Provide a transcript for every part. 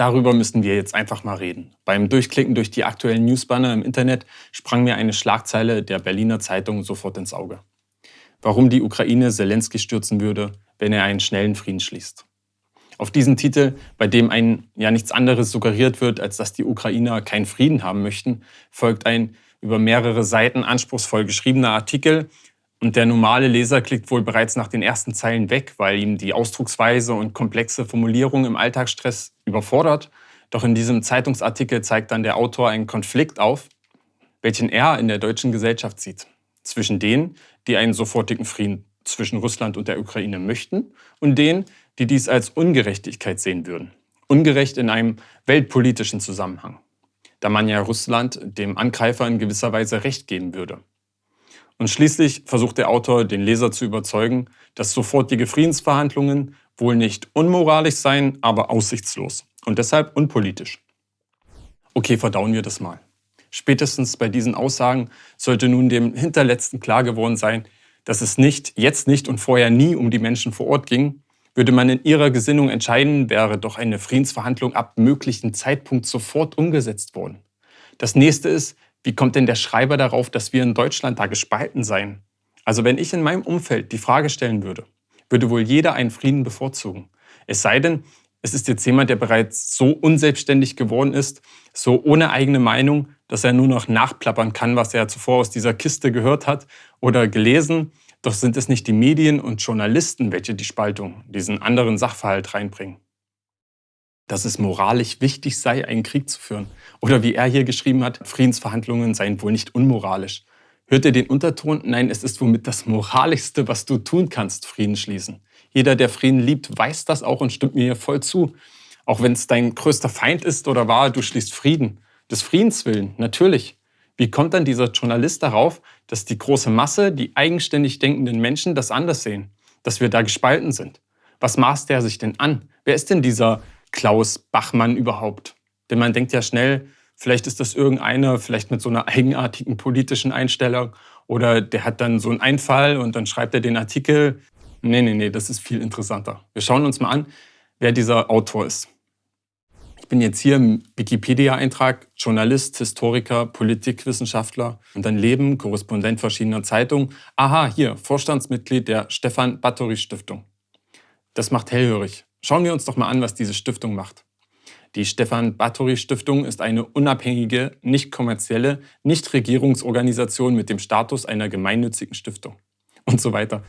Darüber müssen wir jetzt einfach mal reden. Beim Durchklicken durch die aktuellen Newsbanner im Internet sprang mir eine Schlagzeile der Berliner Zeitung sofort ins Auge. Warum die Ukraine Zelensky stürzen würde, wenn er einen schnellen Frieden schließt. Auf diesen Titel, bei dem ein ja nichts anderes suggeriert wird, als dass die Ukrainer keinen Frieden haben möchten, folgt ein über mehrere Seiten anspruchsvoll geschriebener Artikel, und der normale Leser klickt wohl bereits nach den ersten Zeilen weg, weil ihm die Ausdrucksweise und komplexe Formulierung im Alltagsstress überfordert. Doch in diesem Zeitungsartikel zeigt dann der Autor einen Konflikt auf, welchen er in der deutschen Gesellschaft sieht. Zwischen denen, die einen sofortigen Frieden zwischen Russland und der Ukraine möchten und denen, die dies als Ungerechtigkeit sehen würden. Ungerecht in einem weltpolitischen Zusammenhang, da man ja Russland dem Angreifer in gewisser Weise Recht geben würde. Und schließlich versucht der Autor, den Leser zu überzeugen, dass sofortige Friedensverhandlungen wohl nicht unmoralisch seien, aber aussichtslos und deshalb unpolitisch. Okay, verdauen wir das mal. Spätestens bei diesen Aussagen sollte nun dem Hinterletzten klar geworden sein, dass es nicht, jetzt nicht und vorher nie um die Menschen vor Ort ging. Würde man in ihrer Gesinnung entscheiden, wäre doch eine Friedensverhandlung ab möglichen Zeitpunkt sofort umgesetzt worden. Das nächste ist, wie kommt denn der Schreiber darauf, dass wir in Deutschland da gespalten seien? Also wenn ich in meinem Umfeld die Frage stellen würde, würde wohl jeder einen Frieden bevorzugen. Es sei denn, es ist jetzt jemand, der bereits so unselbstständig geworden ist, so ohne eigene Meinung, dass er nur noch nachplappern kann, was er zuvor aus dieser Kiste gehört hat oder gelesen. Doch sind es nicht die Medien und Journalisten, welche die Spaltung, diesen anderen Sachverhalt reinbringen dass es moralisch wichtig sei, einen Krieg zu führen. Oder wie er hier geschrieben hat, Friedensverhandlungen seien wohl nicht unmoralisch. Hört ihr den Unterton? Nein, es ist womit das Moralischste, was du tun kannst, Frieden schließen. Jeder, der Frieden liebt, weiß das auch und stimmt mir hier voll zu. Auch wenn es dein größter Feind ist oder war, du schließt Frieden. Des Friedens willen, natürlich. Wie kommt dann dieser Journalist darauf, dass die große Masse, die eigenständig denkenden Menschen das anders sehen? Dass wir da gespalten sind? Was maßt er sich denn an? Wer ist denn dieser Klaus Bachmann überhaupt? Denn man denkt ja schnell, vielleicht ist das irgendeiner, vielleicht mit so einer eigenartigen politischen Einstellung oder der hat dann so einen Einfall und dann schreibt er den Artikel. Nee, nee, nee, das ist viel interessanter. Wir schauen uns mal an, wer dieser Autor ist. Ich bin jetzt hier im Wikipedia-Eintrag Journalist, Historiker, Politikwissenschaftler und dann Leben, Korrespondent verschiedener Zeitungen. Aha, hier, Vorstandsmitglied der Stefan Bathory Stiftung. Das macht hellhörig. Schauen wir uns doch mal an, was diese Stiftung macht. Die Stefan Bathory Stiftung ist eine unabhängige, nicht kommerzielle, Nichtregierungsorganisation mit dem Status einer gemeinnützigen Stiftung und so weiter.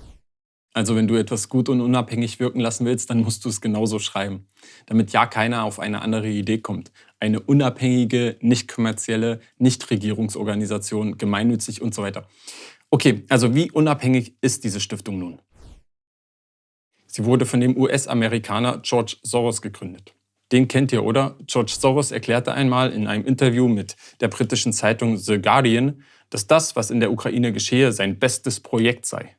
Also wenn du etwas gut und unabhängig wirken lassen willst, dann musst du es genauso schreiben, damit ja keiner auf eine andere Idee kommt. Eine unabhängige, nicht kommerzielle, Nichtregierungsorganisation, gemeinnützig und so weiter. Okay, also wie unabhängig ist diese Stiftung nun? Sie wurde von dem US-Amerikaner George Soros gegründet. Den kennt ihr, oder? George Soros erklärte einmal in einem Interview mit der britischen Zeitung The Guardian, dass das, was in der Ukraine geschehe, sein bestes Projekt sei.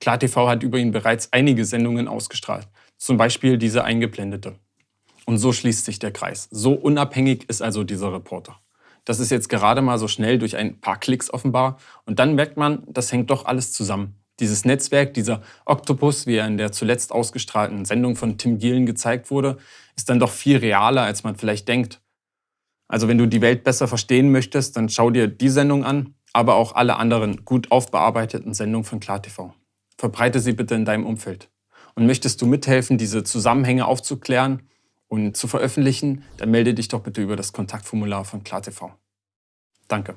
KlarTV hat über ihn bereits einige Sendungen ausgestrahlt, zum Beispiel diese eingeblendete. Und so schließt sich der Kreis. So unabhängig ist also dieser Reporter. Das ist jetzt gerade mal so schnell durch ein paar Klicks offenbar und dann merkt man, das hängt doch alles zusammen. Dieses Netzwerk, dieser Oktopus, wie er in der zuletzt ausgestrahlten Sendung von Tim Gielen gezeigt wurde, ist dann doch viel realer, als man vielleicht denkt. Also wenn du die Welt besser verstehen möchtest, dann schau dir die Sendung an, aber auch alle anderen gut aufbearbeiteten Sendungen von KlarTV. Verbreite sie bitte in deinem Umfeld. Und möchtest du mithelfen, diese Zusammenhänge aufzuklären und zu veröffentlichen, dann melde dich doch bitte über das Kontaktformular von KlarTV. Danke.